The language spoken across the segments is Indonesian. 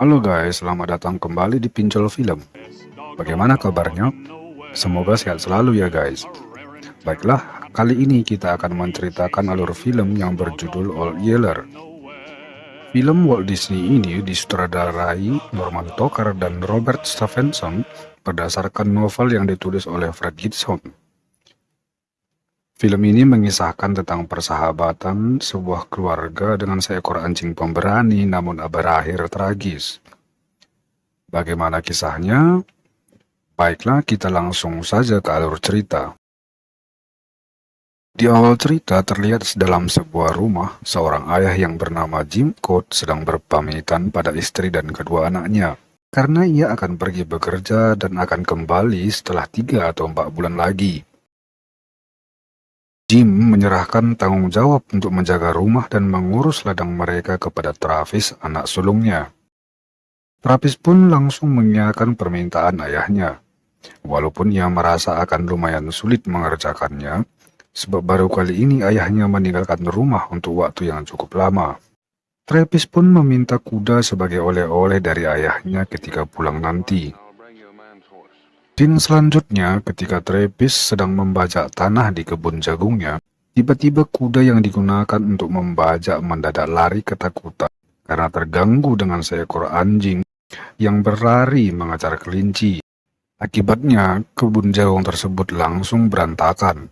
Halo guys, selamat datang kembali di Pinjol Film. Bagaimana kabarnya? Semoga sehat selalu ya guys. Baiklah, kali ini kita akan menceritakan alur film yang berjudul Old Yeller. Film Walt Disney ini disutradarai Norman Tucker dan Robert Stephenson berdasarkan novel yang ditulis oleh Fred Gibson. Film ini mengisahkan tentang persahabatan sebuah keluarga dengan seekor anjing pemberani namun berakhir tragis. Bagaimana kisahnya? Baiklah, kita langsung saja ke alur cerita. Di awal cerita terlihat dalam sebuah rumah, seorang ayah yang bernama Jim Coat sedang berpamitan pada istri dan kedua anaknya. Karena ia akan pergi bekerja dan akan kembali setelah tiga atau empat bulan lagi. Jim menyerahkan tanggung jawab untuk menjaga rumah dan mengurus ladang mereka kepada Travis, anak sulungnya. Travis pun langsung mengiyakan permintaan ayahnya. Walaupun ia merasa akan lumayan sulit mengerjakannya, sebab baru kali ini ayahnya meninggalkan rumah untuk waktu yang cukup lama. Travis pun meminta kuda sebagai oleh-oleh dari ayahnya ketika pulang nanti. Scene selanjutnya, ketika Travis sedang membajak tanah di kebun jagungnya, tiba-tiba kuda yang digunakan untuk membajak mendadak lari ketakutan karena terganggu dengan seekor anjing yang berlari mengejar kelinci. Akibatnya, kebun jagung tersebut langsung berantakan.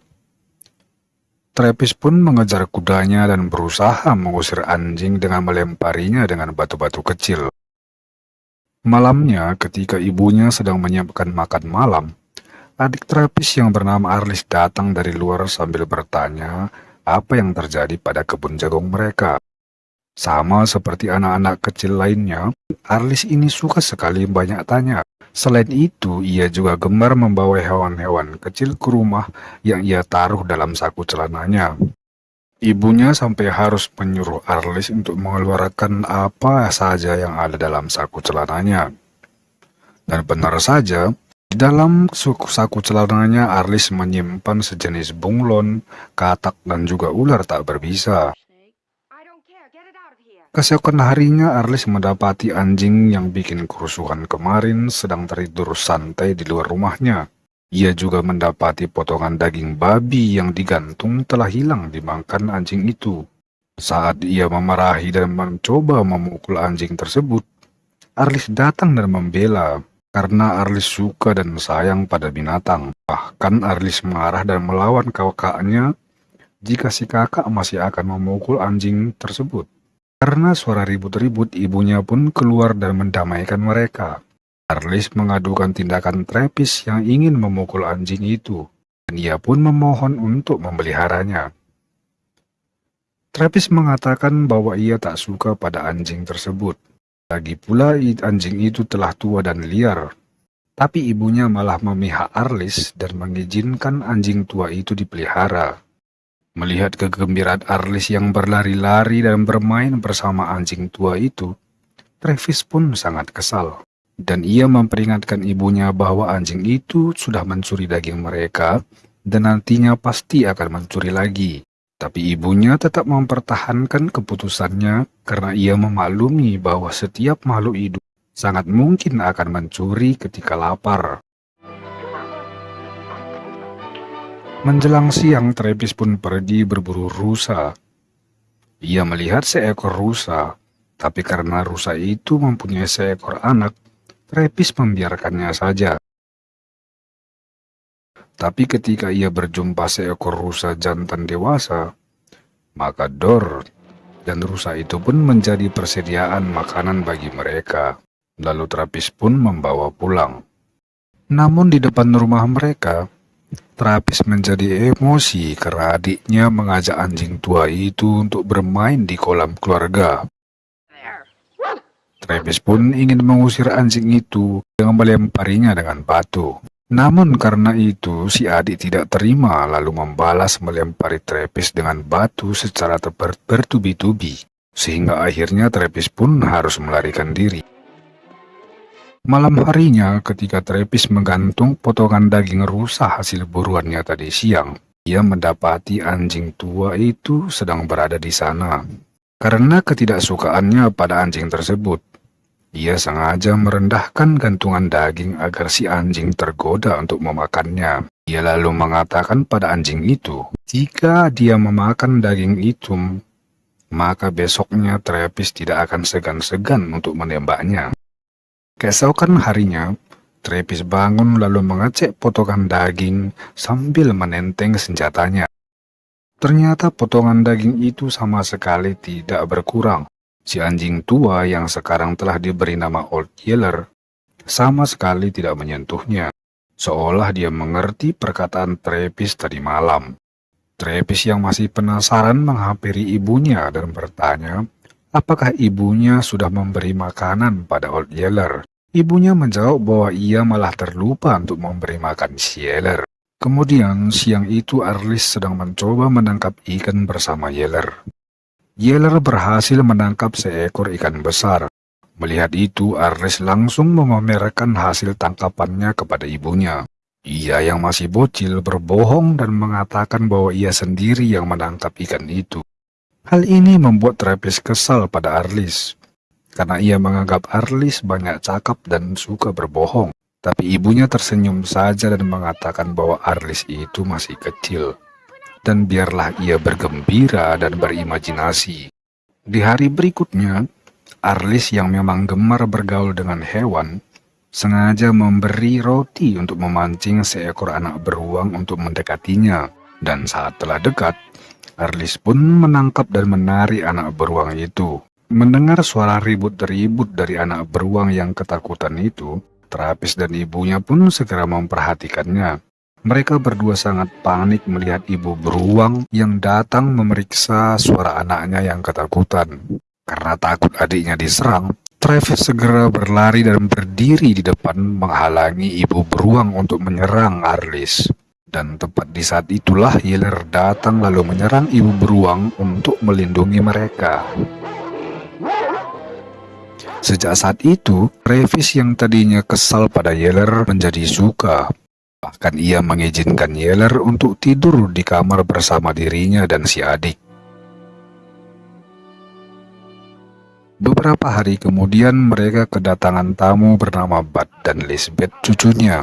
Travis pun mengejar kudanya dan berusaha mengusir anjing dengan melemparinya dengan batu-batu kecil. Malamnya, ketika ibunya sedang menyiapkan makan malam, adik Travis yang bernama Arlis datang dari luar sambil bertanya apa yang terjadi pada kebun jagung mereka. Sama seperti anak-anak kecil lainnya, Arlis ini suka sekali banyak tanya. Selain itu, ia juga gemar membawa hewan-hewan kecil ke rumah yang ia taruh dalam saku celananya. Ibunya sampai harus menyuruh Arlis untuk mengeluarkan apa saja yang ada dalam saku celananya. Dan benar saja, di dalam saku celananya Arlis menyimpan sejenis bunglon, katak, dan juga ular tak berbisa. Keesokan harinya Arlis mendapati anjing yang bikin kerusuhan kemarin sedang tertidur santai di luar rumahnya. Ia juga mendapati potongan daging babi yang digantung telah hilang dimakan anjing itu. Saat ia memarahi dan mencoba memukul anjing tersebut, Arlis datang dan membela karena Arlis suka dan sayang pada binatang. Bahkan Arlis marah dan melawan kakaknya jika si kakak masih akan memukul anjing tersebut. Karena suara ribut-ribut, ibunya pun keluar dan mendamaikan mereka. Arlis mengadukan tindakan Travis yang ingin memukul anjing itu, dan ia pun memohon untuk memeliharanya. Travis mengatakan bahwa ia tak suka pada anjing tersebut. Lagi pula anjing itu telah tua dan liar. Tapi ibunya malah memihak Arlis dan mengizinkan anjing tua itu dipelihara. Melihat kegembiraan Arlis yang berlari-lari dan bermain bersama anjing tua itu, Travis pun sangat kesal dan ia memperingatkan ibunya bahwa anjing itu sudah mencuri daging mereka dan nantinya pasti akan mencuri lagi. Tapi ibunya tetap mempertahankan keputusannya karena ia memaklumi bahwa setiap makhluk hidup sangat mungkin akan mencuri ketika lapar. Menjelang siang, Travis pun pergi berburu rusa. Ia melihat seekor rusa, tapi karena rusa itu mempunyai seekor anak, Travis membiarkannya saja. Tapi ketika ia berjumpa seekor rusa jantan dewasa, maka Dor dan rusa itu pun menjadi persediaan makanan bagi mereka. Lalu Travis pun membawa pulang. Namun di depan rumah mereka, Travis menjadi emosi karena adiknya mengajak anjing tua itu untuk bermain di kolam keluarga. Travis pun ingin mengusir anjing itu dengan melemparinya dengan batu. Namun karena itu, si adik tidak terima lalu membalas melempari Travis dengan batu secara bertubi-tubi. Sehingga akhirnya Travis pun harus melarikan diri. Malam harinya, ketika Travis menggantung potongan daging rusa hasil buruannya tadi siang, ia mendapati anjing tua itu sedang berada di sana. Karena ketidaksukaannya pada anjing tersebut, Ia sengaja merendahkan gantungan daging agar si anjing tergoda untuk memakannya. Ia lalu mengatakan pada anjing itu, jika dia memakan daging itu, maka besoknya Trepis tidak akan segan-segan untuk menembaknya. Keesokan harinya, Trepis bangun lalu mengecek potongan daging sambil menenteng senjatanya. Ternyata potongan daging itu sama sekali tidak berkurang. Si anjing tua yang sekarang telah diberi nama Old Yeller sama sekali tidak menyentuhnya, seolah dia mengerti perkataan Trepis tadi malam. Trepis yang masih penasaran menghampiri ibunya dan bertanya, apakah ibunya sudah memberi makanan pada Old Yeller. Ibunya menjawab bahwa ia malah terlupa untuk memberi makan si Yeller. Kemudian siang itu Arlis sedang mencoba menangkap ikan bersama Yeller. Yeller berhasil menangkap seekor ikan besar. Melihat itu, Arlis langsung memamerkan hasil tangkapannya kepada ibunya. Ia yang masih bocil berbohong dan mengatakan bahwa ia sendiri yang menangkap ikan itu. Hal ini membuat Travis kesal pada Arlis, karena ia menganggap Arlis banyak cakap dan suka berbohong. Tapi ibunya tersenyum saja dan mengatakan bahwa Arlis itu masih kecil. Dan biarlah ia bergembira dan berimajinasi. Di hari berikutnya, Arlis yang memang gemar bergaul dengan hewan, sengaja memberi roti untuk memancing seekor anak beruang untuk mendekatinya. Dan saat telah dekat, Arlis pun menangkap dan menarik anak beruang itu. Mendengar suara ribut-ribut dari anak beruang yang ketakutan itu, Trapis dan ibunya pun segera memperhatikannya. Mereka berdua sangat panik melihat ibu beruang yang datang memeriksa suara anaknya yang ketakutan. Karena takut adiknya diserang, Travis segera berlari dan berdiri di depan menghalangi ibu beruang untuk menyerang Arlis. Dan tepat di saat itulah Yeller datang lalu menyerang ibu beruang untuk melindungi mereka. Sejak saat itu, Travis yang tadinya kesal pada Yeller menjadi suka. Bahkan ia mengizinkan Yeller untuk tidur di kamar bersama dirinya dan si adik. Beberapa hari kemudian mereka kedatangan tamu bernama Bud dan Lisbeth cucunya.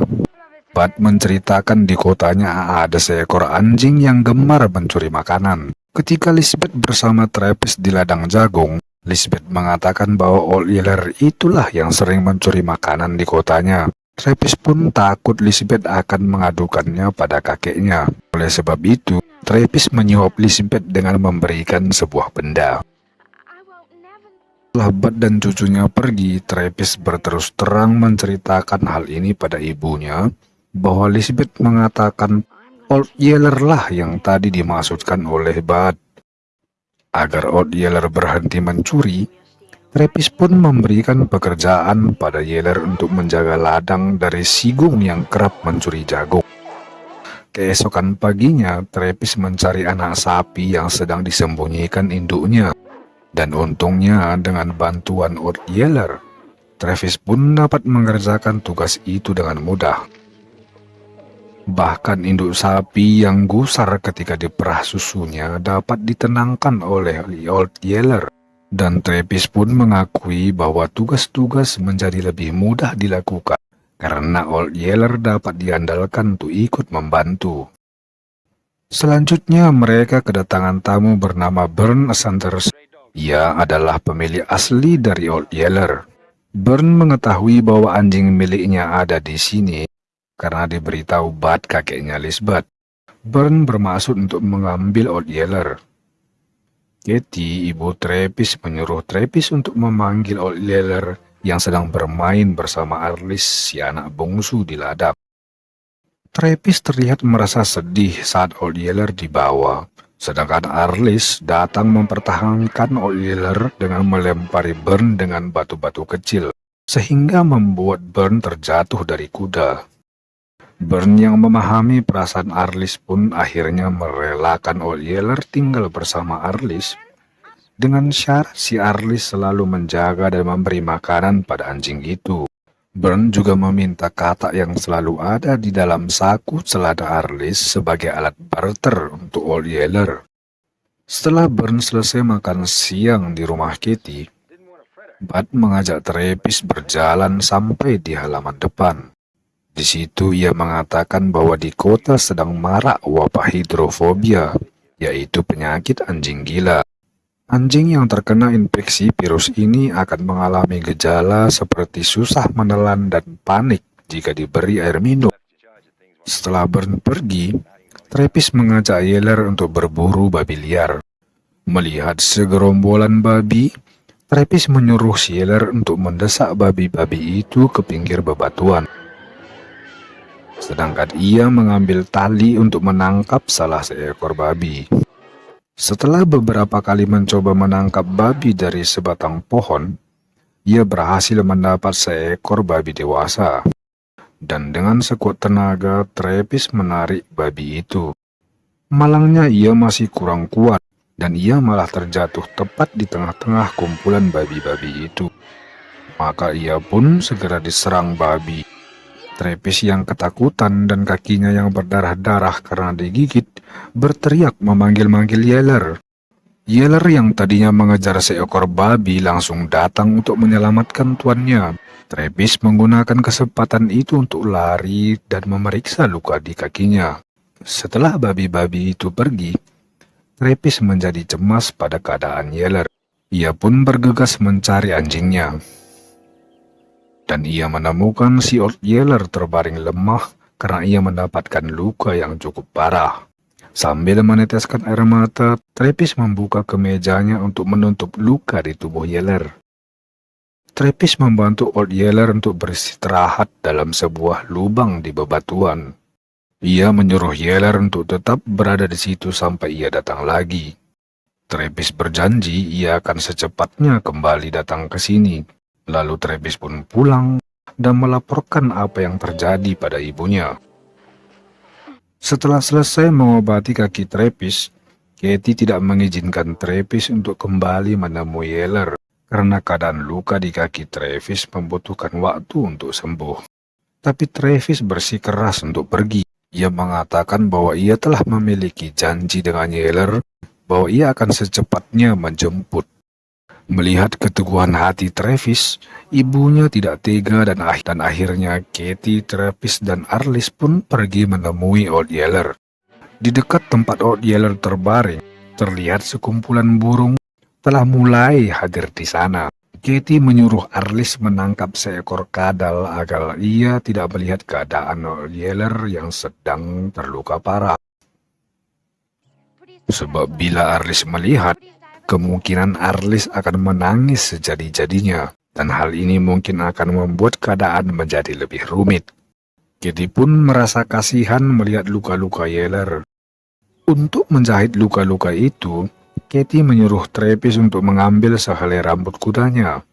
Bud menceritakan di kotanya ada seekor anjing yang gemar mencuri makanan. Ketika Lisbeth bersama Travis di ladang jagung, Lisbeth mengatakan bahwa Old Yeller itulah yang sering mencuri makanan di kotanya. Travis pun takut Lisbeth akan mengadukannya pada kakeknya. Oleh sebab itu, Travis menyuap Lisbeth dengan memberikan sebuah benda. Setelah Bud dan cucunya pergi, Travis berterus terang menceritakan hal ini pada ibunya, bahwa Lisbeth mengatakan Old Yeller lah yang tadi dimaksudkan oleh Bud. Agar Old Yeller berhenti mencuri, Trepis pun memberikan pekerjaan pada Yeller untuk menjaga ladang dari Sigung yang kerap mencuri jagung. Keesokan paginya, Trepis mencari anak sapi yang sedang disembunyikan induknya. Dan untungnya dengan bantuan Old Yeller, Travis pun dapat mengerjakan tugas itu dengan mudah. Bahkan induk sapi yang gusar ketika diperah susunya dapat ditenangkan oleh Old Yeller. Dan Travis pun mengakui bahwa tugas-tugas menjadi lebih mudah dilakukan karena Old Yeller dapat diandalkan untuk ikut membantu. Selanjutnya mereka kedatangan tamu bernama Bern Sanders. Ia adalah pemilik asli dari Old Yeller. Bern mengetahui bahwa anjing miliknya ada di sini karena diberitahu Bud kakeknya Lisbeth. Bern bermaksud untuk mengambil Old Yeller. Katie, ibu Travis menyuruh Travis untuk memanggil Old Yeller yang sedang bermain bersama Arlis, si anak bungsu di ladang. Travis terlihat merasa sedih saat Old Yeller dibawa, sedangkan Arlis datang mempertahankan Old Yeller dengan melempari Bern dengan batu-batu kecil, sehingga membuat Bern terjatuh dari kuda. Bern yang memahami perasaan Arlis pun akhirnya merelakan Old Yeller tinggal bersama Arlis. Dengan syarat si Arlis selalu menjaga dan memberi makanan pada anjing itu. Bern juga meminta katak yang selalu ada di dalam saku selada Arlis sebagai alat barter untuk Old Yeller. Setelah Bern selesai makan siang di rumah Kitty, Bud mengajak Travis berjalan sampai di halaman depan. Di situ ia mengatakan bahwa di kota sedang marak wabah hidrofobia, yaitu penyakit anjing gila. Anjing yang terkena infeksi virus ini akan mengalami gejala seperti susah menelan dan panik jika diberi air minum. Setelah Burn pergi, Travis mengajak Yeller untuk berburu babi liar. Melihat segerombolan babi, Travis menyuruh Yeller untuk mendesak babi-babi itu ke pinggir bebatuan sedangkan ia mengambil tali untuk menangkap salah seekor babi. Setelah beberapa kali mencoba menangkap babi dari sebatang pohon, ia berhasil mendapat seekor babi dewasa. Dan dengan sekuat tenaga, Travis menarik babi itu. Malangnya ia masih kurang kuat, dan ia malah terjatuh tepat di tengah-tengah kumpulan babi-babi itu. Maka ia pun segera diserang babi. Travis yang ketakutan dan kakinya yang berdarah-darah karena digigit, berteriak memanggil-manggil Yeller. Yeller yang tadinya mengejar seekor babi langsung datang untuk menyelamatkan tuannya. Travis menggunakan kesempatan itu untuk lari dan memeriksa luka di kakinya. Setelah babi-babi itu pergi, Travis menjadi cemas pada keadaan Yeller. Ia pun bergegas mencari anjingnya dan ia menemukan si Old Yeller terbaring lemah karena ia mendapatkan luka yang cukup parah. Sambil meneteskan air mata, Travis membuka kemejanya untuk menutup luka di tubuh Yeller. Travis membantu Old Yeller untuk beristirahat dalam sebuah lubang di bebatuan. Ia menyuruh Yeller untuk tetap berada di situ sampai ia datang lagi. Travis berjanji ia akan secepatnya kembali datang ke sini Lalu Travis pun pulang dan melaporkan apa yang terjadi pada ibunya. Setelah selesai mengobati kaki Travis, Katie tidak mengizinkan Travis untuk kembali menemui Yeller karena keadaan luka di kaki Travis membutuhkan waktu untuk sembuh. Tapi Travis bersikeras untuk pergi. Ia mengatakan bahwa ia telah memiliki janji dengan Yeller bahwa ia akan secepatnya menjemput Melihat keteguhan hati Travis, ibunya tidak tega dan, ah dan akhirnya Katie, Travis, dan Arlis pun pergi menemui Old Yeller. Di dekat tempat Old Yeller terbaring, terlihat sekumpulan burung telah mulai hadir di sana. Katie menyuruh Arlis menangkap seekor kadal agar ia tidak melihat keadaan Old Yeller yang sedang terluka parah. Sebab bila Arlis melihat, kemungkinan Arlis akan menangis sejadi-jadinya, dan hal ini mungkin akan membuat keadaan menjadi lebih rumit. Kitty pun merasa kasihan melihat luka-luka Yeller. Untuk menjahit luka-luka itu, Katie menyuruh Travis untuk mengambil sehelai rambut kudanya.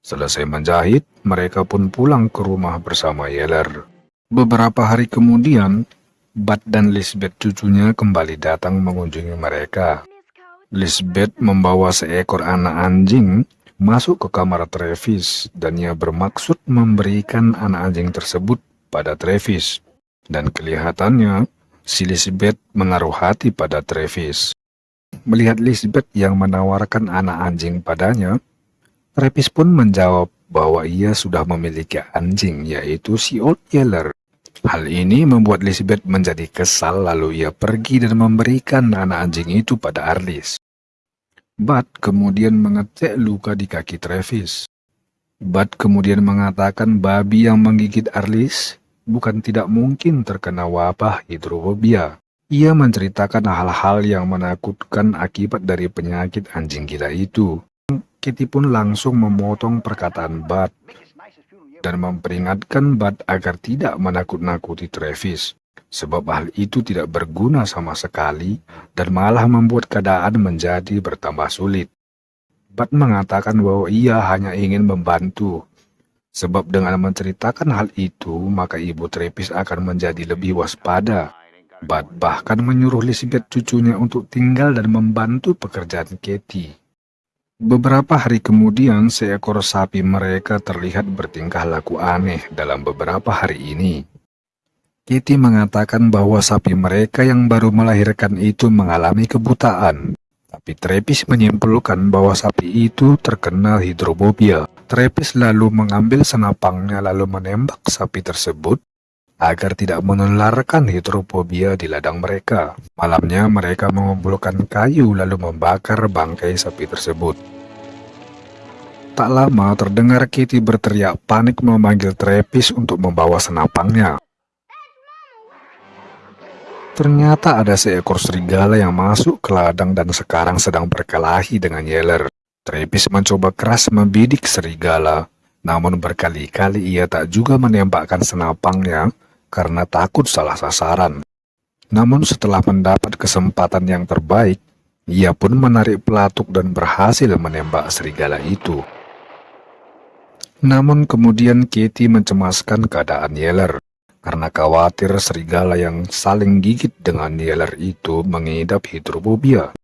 Selesai menjahit, mereka pun pulang ke rumah bersama Yeller. Beberapa hari kemudian, Bud dan Lisbeth cucunya kembali datang mengunjungi mereka. Lisbeth membawa seekor anak anjing masuk ke kamar Travis dan ia bermaksud memberikan anak anjing tersebut pada Travis. Dan kelihatannya si Lisbeth menaruh hati pada Travis. Melihat Lisbeth yang menawarkan anak anjing padanya, Travis pun menjawab bahwa ia sudah memiliki anjing yaitu si Old Yeller. Hal ini membuat Lisbeth menjadi kesal lalu ia pergi dan memberikan anak anjing itu pada Arlis. Bud kemudian mengecek luka di kaki Travis. Bud kemudian mengatakan babi yang menggigit Arlis bukan tidak mungkin terkena wabah hidrofobia. Ia menceritakan hal-hal yang menakutkan akibat dari penyakit anjing gila itu. Kitty pun langsung memotong perkataan Bud dan memperingatkan Bud agar tidak menakut-nakuti Travis, sebab hal itu tidak berguna sama sekali dan malah membuat keadaan menjadi bertambah sulit. Bud mengatakan bahwa ia hanya ingin membantu, sebab dengan menceritakan hal itu, maka ibu Travis akan menjadi lebih waspada. Bud bahkan menyuruh Elizabeth cucunya untuk tinggal dan membantu pekerjaan Katie. Beberapa hari kemudian, seekor sapi mereka terlihat bertingkah laku aneh dalam beberapa hari ini. Kitty mengatakan bahwa sapi mereka yang baru melahirkan itu mengalami kebutaan. Tapi Trepis menyimpulkan bahwa sapi itu terkena hidrofobia. Trepis lalu mengambil senapangnya lalu menembak sapi tersebut agar tidak menularkan hidrofobia di ladang mereka. Malamnya mereka mengumpulkan kayu lalu membakar bangkai sapi tersebut. Tak lama terdengar Kitty berteriak panik memanggil Trepis untuk membawa senapangnya. Ternyata ada seekor serigala yang masuk ke ladang dan sekarang sedang berkelahi dengan Yeller. Trepis mencoba keras membidik serigala, namun berkali-kali ia tak juga menembakkan senapangnya karena takut salah sasaran. Namun setelah mendapat kesempatan yang terbaik, ia pun menarik pelatuk dan berhasil menembak serigala itu. Namun kemudian Katie mencemaskan keadaan Yeller, karena khawatir serigala yang saling gigit dengan Yeller itu mengidap hidrofobia.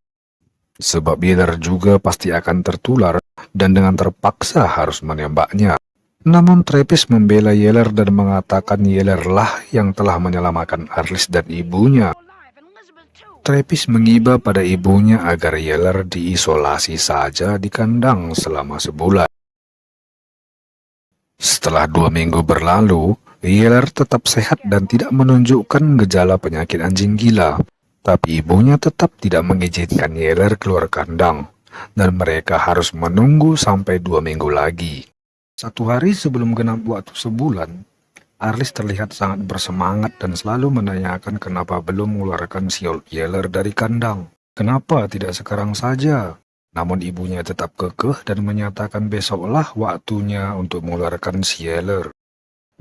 Sebab Yeller juga pasti akan tertular dan dengan terpaksa harus menembaknya. Namun Travis membela Yeller dan mengatakan Yeller lah yang telah menyelamatkan Arlis dan ibunya. Travis mengiba pada ibunya agar Yeller diisolasi saja di kandang selama sebulan. Setelah dua minggu berlalu, Yeller tetap sehat dan tidak menunjukkan gejala penyakit anjing gila. Tapi ibunya tetap tidak mengizinkan Yeller keluar kandang, dan mereka harus menunggu sampai dua minggu lagi. Satu hari sebelum genap waktu sebulan, Arlis terlihat sangat bersemangat dan selalu menanyakan kenapa belum mengeluarkan siol Yeller dari kandang. Kenapa tidak sekarang saja? Namun ibunya tetap kekeh dan menyatakan besoklah waktunya untuk mengeluarkan Yeller.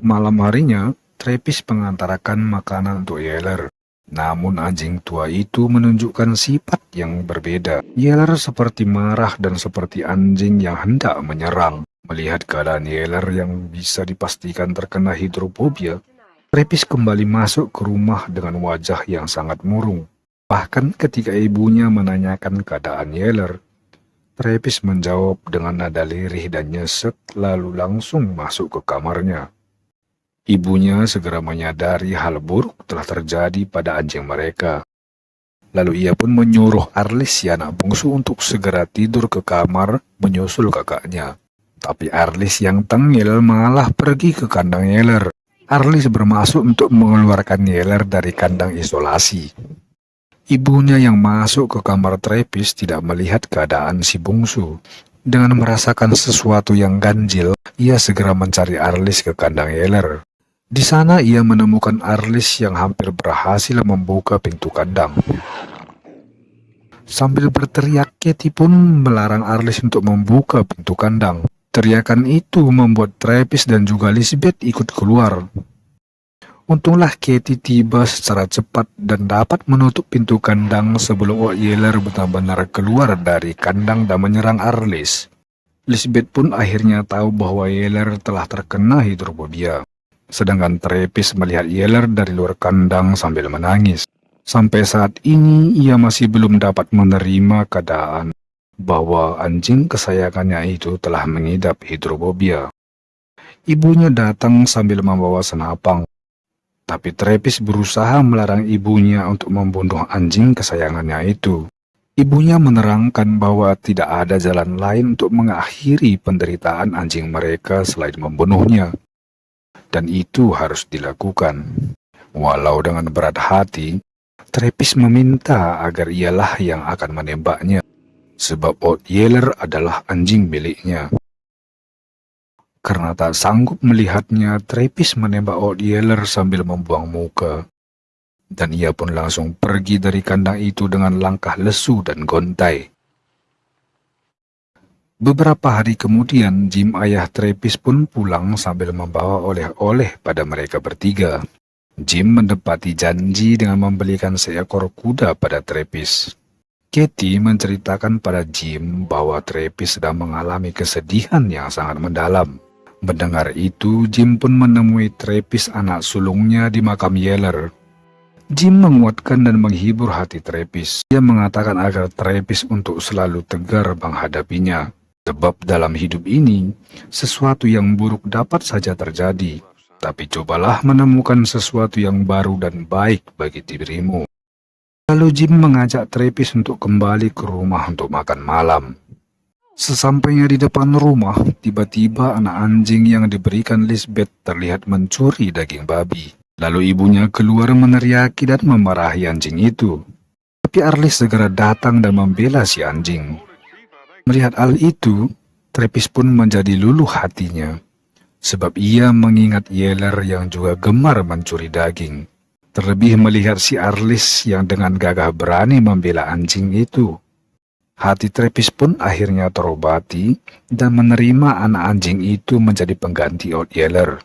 Malam harinya, Trepis mengantarkan makanan untuk Yeller. Namun anjing tua itu menunjukkan sifat yang berbeda. Yeller seperti marah dan seperti anjing yang hendak menyerang. Melihat keadaan Yeller yang bisa dipastikan terkena hidrofobia, Trepis kembali masuk ke rumah dengan wajah yang sangat murung. Bahkan ketika ibunya menanyakan keadaan Yeller, Trepis menjawab dengan nada lirih dan nyesek lalu langsung masuk ke kamarnya. Ibunya segera menyadari hal buruk telah terjadi pada anjing mereka. Lalu ia pun menyuruh Arlis si anak bungsu untuk segera tidur ke kamar menyusul kakaknya. Tapi Arlis yang tengil malah pergi ke kandang Yeller. Arlis bermaksud untuk mengeluarkan Yeller dari kandang isolasi. Ibunya yang masuk ke kamar Trepis tidak melihat keadaan si bungsu. Dengan merasakan sesuatu yang ganjil, ia segera mencari Arlis ke kandang Yeller. Di sana ia menemukan Arlis yang hampir berhasil membuka pintu kandang. Sambil berteriak, Katie pun melarang Arlis untuk membuka pintu kandang. Teriakan itu membuat Travis dan juga Lisbeth ikut keluar. Untunglah Katie tiba secara cepat dan dapat menutup pintu kandang sebelum Yeller benar-benar keluar dari kandang dan menyerang Arlis. Lisbeth pun akhirnya tahu bahwa Yeller telah terkena hidrofobia. Sedangkan Travis melihat Yeller dari luar kandang sambil menangis. Sampai saat ini ia masih belum dapat menerima keadaan bahwa anjing kesayangannya itu telah mengidap hidrofobia. Ibunya datang sambil membawa senapang, tapi Trepis berusaha melarang ibunya untuk membunuh anjing kesayangannya itu. Ibunya menerangkan bahwa tidak ada jalan lain untuk mengakhiri penderitaan anjing mereka selain membunuhnya. Dan itu harus dilakukan. Walau dengan berat hati, Trepis meminta agar ialah yang akan menembaknya sebab Old Yeller adalah anjing miliknya. Karena tak sanggup melihatnya, Travis menembak Old Yeller sambil membuang muka. Dan ia pun langsung pergi dari kandang itu dengan langkah lesu dan gontai. Beberapa hari kemudian, Jim ayah Travis pun pulang sambil membawa oleh-oleh pada mereka bertiga. Jim mendapati janji dengan membelikan seekor kuda pada Travis. Katie menceritakan pada Jim bahwa Travis sedang mengalami kesedihan yang sangat mendalam. Mendengar itu, Jim pun menemui Travis anak sulungnya di makam Yeller. Jim menguatkan dan menghibur hati Travis. Dia mengatakan agar Travis untuk selalu tegar menghadapinya. Sebab dalam hidup ini, sesuatu yang buruk dapat saja terjadi. Tapi cobalah menemukan sesuatu yang baru dan baik bagi dirimu. Lalu Jim mengajak Travis untuk kembali ke rumah untuk makan malam. Sesampainya di depan rumah, tiba-tiba anak anjing yang diberikan Lisbeth terlihat mencuri daging babi. Lalu ibunya keluar meneriaki dan memarahi anjing itu. Tapi Arlis segera datang dan membela si anjing. Melihat hal itu, Travis pun menjadi luluh hatinya. Sebab ia mengingat Yeller yang juga gemar mencuri daging. Terlebih melihat si Arlis yang dengan gagah berani membela anjing itu. Hati Travis pun akhirnya terobati dan menerima anak anjing itu menjadi pengganti Old Yeller.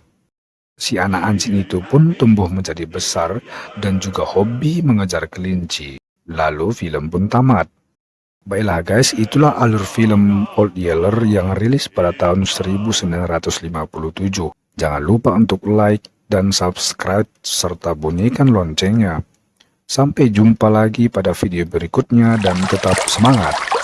Si anak anjing itu pun tumbuh menjadi besar dan juga hobi mengejar kelinci. Lalu film pun tamat. Baiklah guys, itulah alur film Old Yeller yang rilis pada tahun 1957. Jangan lupa untuk like, dan subscribe serta bunyikan loncengnya. Sampai jumpa lagi pada video berikutnya dan tetap semangat.